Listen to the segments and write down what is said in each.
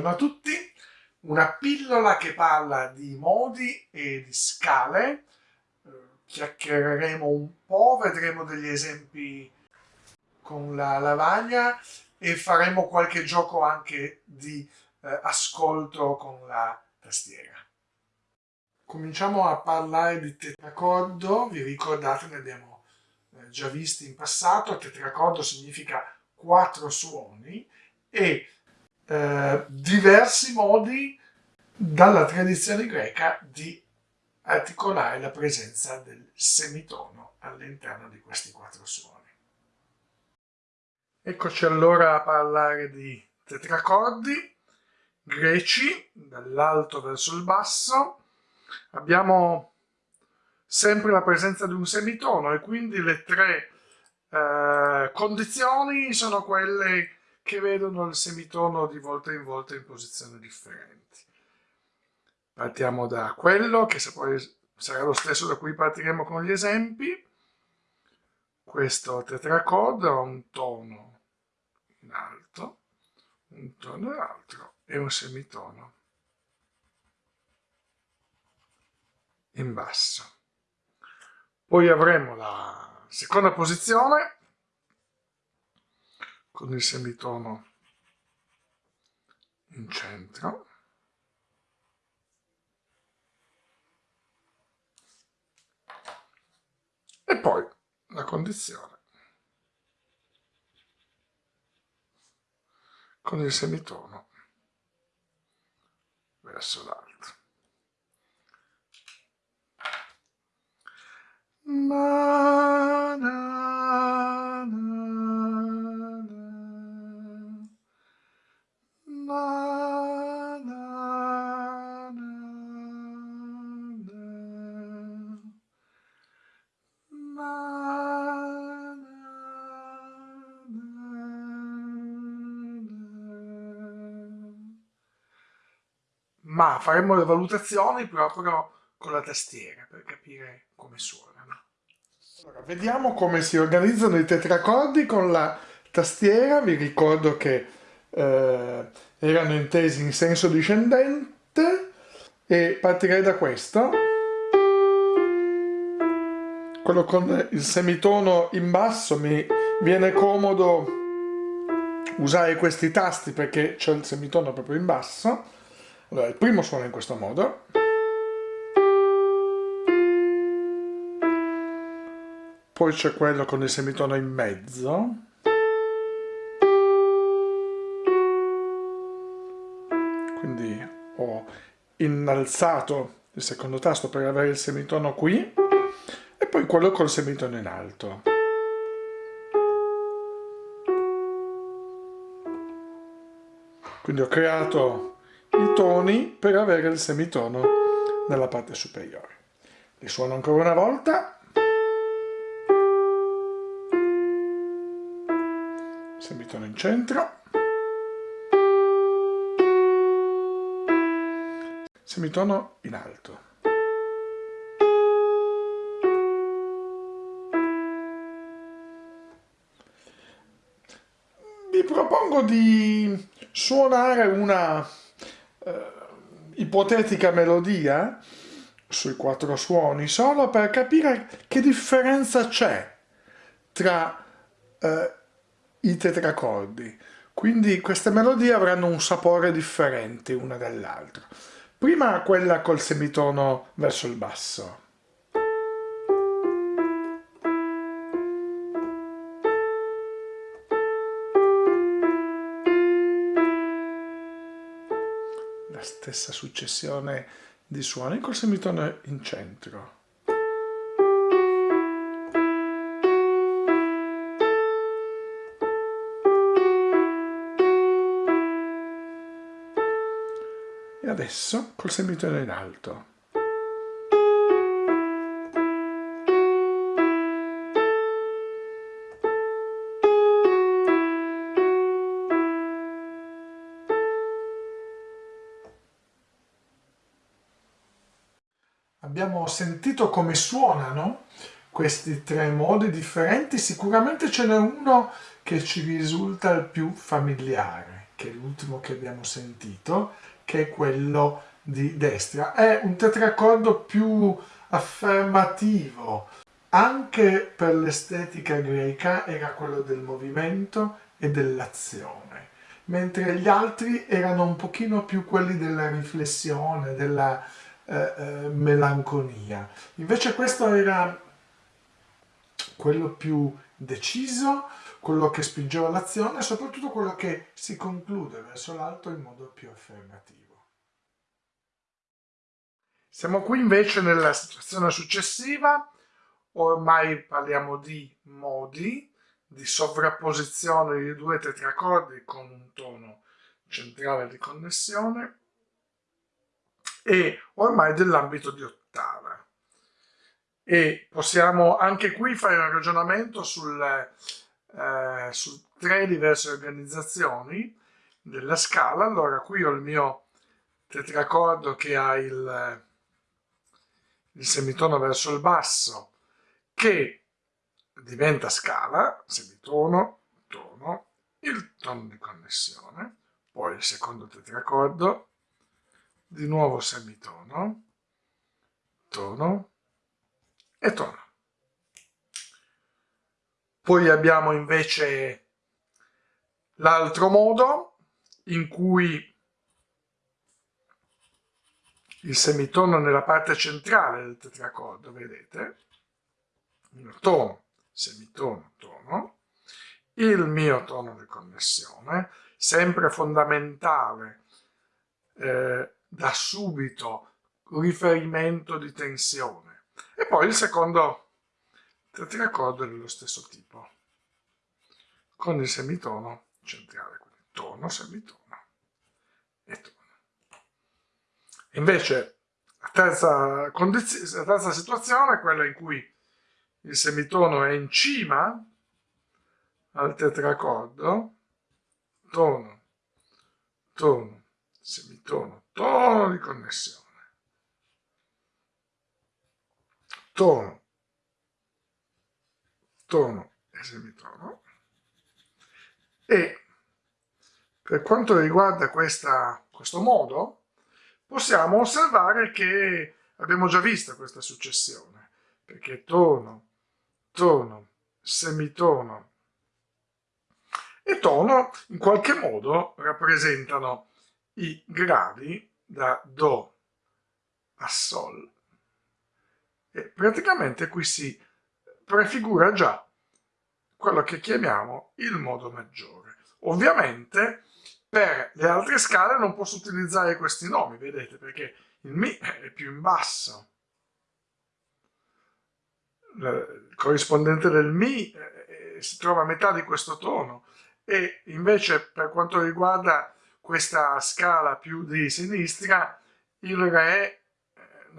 Buongiorno a tutti, una pillola che parla di modi e di scale, eh, chiacchiereremo un po', vedremo degli esempi con la lavagna e faremo qualche gioco anche di eh, ascolto con la tastiera. Cominciamo a parlare di tetracordo, vi ricordate ne abbiamo eh, già visti in passato, tetracordo significa quattro suoni e eh, diversi modi dalla tradizione greca di articolare la presenza del semitono all'interno di questi quattro suoni. Eccoci allora a parlare di tetracordi greci, dall'alto verso il basso. Abbiamo sempre la presenza di un semitono e quindi le tre eh, condizioni sono quelle che vedono il semitono di volta in volta in posizioni differenti. Partiamo da quello, che sarà lo stesso da cui partiremo con gli esempi. Questo tetracordo ha un tono in alto, un tono in alto e un semitono in basso. Poi avremo la seconda posizione con il semitono in centro e poi la condizione con il semitono verso l'alto. Na, na, na. Ma faremo le valutazioni proprio con la tastiera per capire come suonano. Allora, vediamo come si organizzano i tetracordi con la tastiera, vi ricordo che eh, erano intesi in senso discendente e partirei da questo. Quello con il semitono in basso mi viene comodo usare questi tasti perché c'è il semitono proprio in basso. Allora, il primo suona in questo modo. Poi c'è quello con il semitono in mezzo. Innalzato il secondo tasto per avere il semitono qui e poi quello col semitono in alto. Quindi ho creato i toni per avere il semitono nella parte superiore. Li suono ancora una volta. Semitono in centro. Semitono in alto. Vi propongo di suonare una eh, ipotetica melodia sui quattro suoni solo per capire che differenza c'è tra eh, i tetracordi. Quindi queste melodie avranno un sapore differente una dall'altra. Prima quella col semitono verso il basso. La stessa successione di suoni col semitono in centro. Adesso col semitono in alto. Abbiamo sentito come suonano questi tre modi differenti, sicuramente ce n'è uno che ci risulta il più familiare che è l'ultimo che abbiamo sentito, che quello di destra. È un tetracordo più affermativo, anche per l'estetica greca era quello del movimento e dell'azione, mentre gli altri erano un pochino più quelli della riflessione, della eh, eh, melanconia. Invece questo era quello più deciso, quello che spingeva l'azione e soprattutto quello che si conclude verso l'alto in modo più affermativo. Siamo qui invece nella situazione successiva, ormai parliamo di modi, di sovrapposizione di due tetracordi con un tono centrale di connessione e ormai dell'ambito di ottava. E possiamo anche qui fare un ragionamento sul, eh, su tre diverse organizzazioni della scala. Allora, qui ho il mio tetracordo che ha il, il semitono verso il basso, che diventa scala, semitono, tono, il tono di connessione, poi il secondo tetracordo, di nuovo semitono, tono e tono. Poi abbiamo invece l'altro modo in cui il semitono nella parte centrale del tetracordo, vedete? Il tono, semitono, tono, il mio tono di connessione, sempre fondamentale eh, da subito riferimento di tensione. E poi il secondo tetracordo dello stesso tipo, con il semitono centrale, quindi tono, semitono e tono. Invece la terza, la terza situazione è quella in cui il semitono è in cima al tetracordo, tono, tono, semitono, tono di connessione, tono, tono e semitono e per quanto riguarda questa, questo modo possiamo osservare che abbiamo già visto questa successione perché tono, tono, semitono e tono in qualche modo rappresentano i gradi da Do a Sol. E praticamente qui si prefigura già quello che chiamiamo il modo maggiore. Ovviamente per le altre scale non posso utilizzare questi nomi, vedete, perché il Mi è più in basso. Il corrispondente del Mi eh, si trova a metà di questo tono e invece per quanto riguarda questa scala più di sinistra, il Re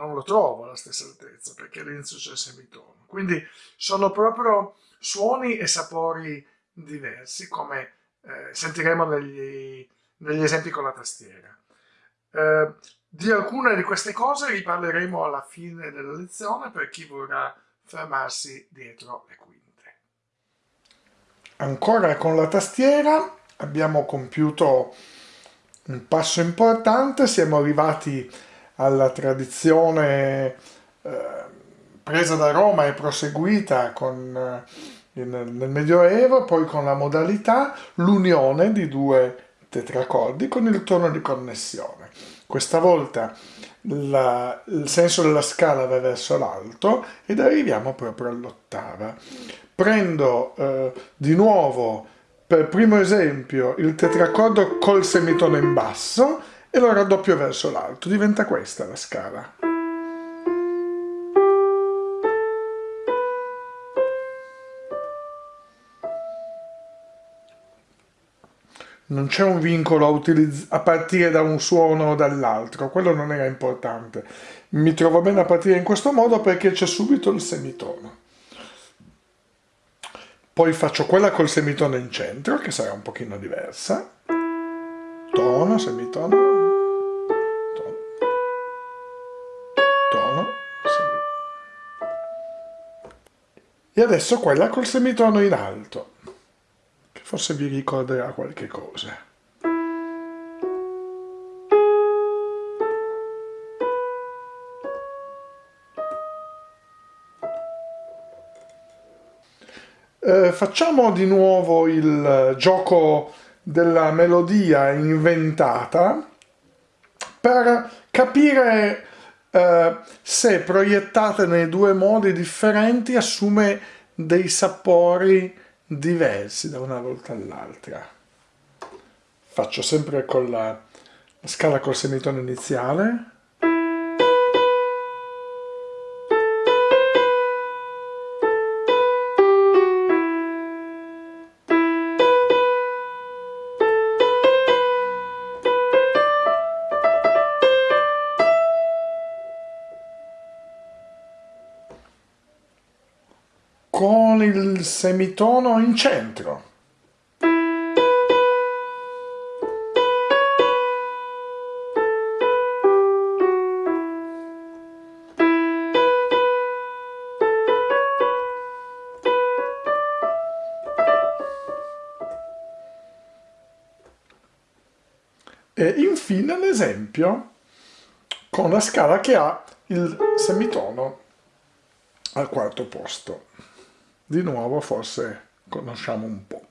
non lo trovo alla stessa altezza perché all'inizio c'è il semitono. Quindi sono proprio suoni e sapori diversi come eh, sentiremo negli, negli, esempi con la tastiera. Eh, di alcune di queste cose riparleremo alla fine della lezione per chi vorrà fermarsi dietro le quinte. Ancora con la tastiera abbiamo compiuto un passo importante, siamo arrivati alla tradizione eh, presa da Roma e proseguita con, eh, nel, Medioevo, poi con la modalità, l'unione di due tetracordi con il tono di connessione. Questa volta la, il senso della scala va verso l'alto ed arriviamo proprio all'ottava. Prendo eh, di nuovo per primo esempio il tetracordo col semitono in basso e lo raddoppio verso l'alto, diventa questa la scala. Non c'è un vincolo a, a, partire da un suono o dall'altro, quello non era importante. Mi trovo bene a partire in questo modo perché c'è subito il semitono poi faccio quella col semitono in centro, che sarà un pochino diversa, tono, semitono, tono, tono, semitono. E adesso quella col semitono in alto, che forse vi ricorderà qualche cosa. Eh, facciamo di nuovo il gioco della melodia inventata per capire eh, se proiettate nei due modi differenti assume dei sapori diversi da una volta all'altra. Faccio sempre con la scala col semitono iniziale. Con il semitono in centro. E infine l'esempio con la scala che ha il semitono al quarto posto di nuovo forse conosciamo un po'.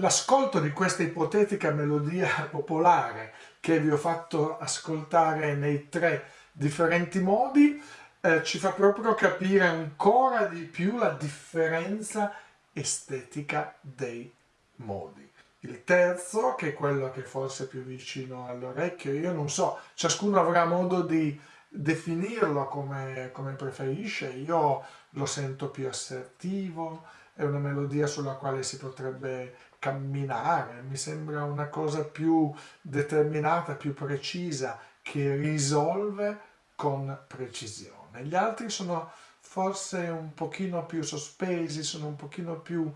L'ascolto di questa ipotetica melodia popolare che vi ho fatto ascoltare nei tre differenti modi eh, ci fa proprio capire ancora di più la differenza estetica dei modi. Il terzo, che è quello che forse è più vicino all'orecchio, io non so, ciascuno avrà modo di definirlo come, come preferisce, io lo sento più assertivo, è una melodia sulla quale si potrebbe camminare, mi sembra una cosa più determinata, più precisa, che risolve con precisione. Gli altri sono forse un pochino più sospesi, sono un pochino più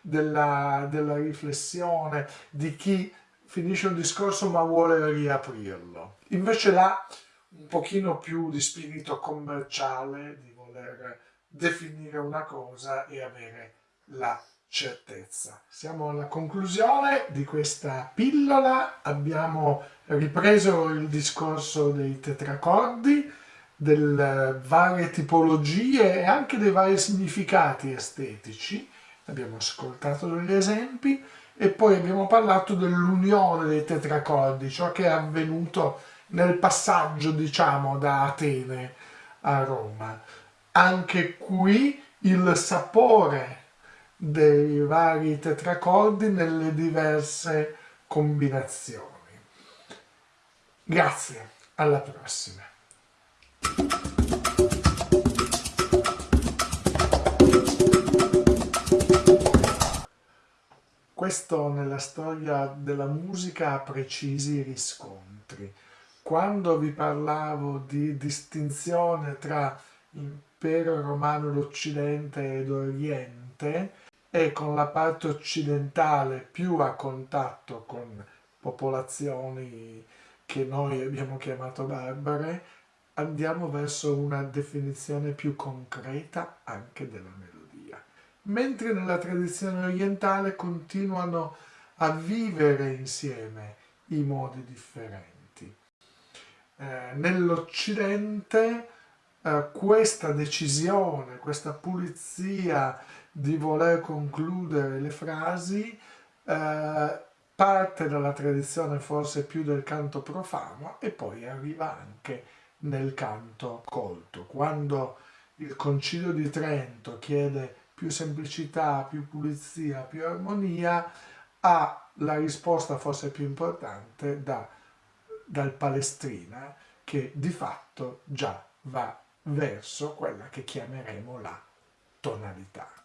della, della riflessione di chi finisce un discorso ma vuole riaprirlo. Invece là un pochino più di spirito commerciale, di voler definire una cosa e avere la certezza. Siamo alla conclusione di questa pillola, abbiamo ripreso il discorso dei tetracordi, delle varie tipologie e anche dei vari significati estetici, abbiamo ascoltato degli esempi e poi abbiamo parlato dell'unione dei tetracordi, ciò che è avvenuto nel passaggio diciamo da Atene a Roma. Anche qui il sapore dei vari tetracordi nelle diverse combinazioni. Grazie, alla prossima. Questo nella storia della musica ha precisi riscontri. Quando vi parlavo di distinzione tra impero romano d'Occidente ed Oriente, e con la parte occidentale più a contatto con popolazioni che noi abbiamo chiamato barbare, andiamo verso una definizione più concreta anche della melodia. Mentre nella tradizione orientale continuano a vivere insieme i modi differenti. Eh, Nell'Occidente eh, questa decisione, questa pulizia di voler concludere le frasi eh, parte dalla tradizione forse più del canto profano e poi arriva anche nel canto colto. Quando il Concilio di Trento chiede più semplicità, più pulizia, più armonia, ha la risposta forse più importante da, dal Palestrina che di fatto già va verso quella che chiameremo la tonalità.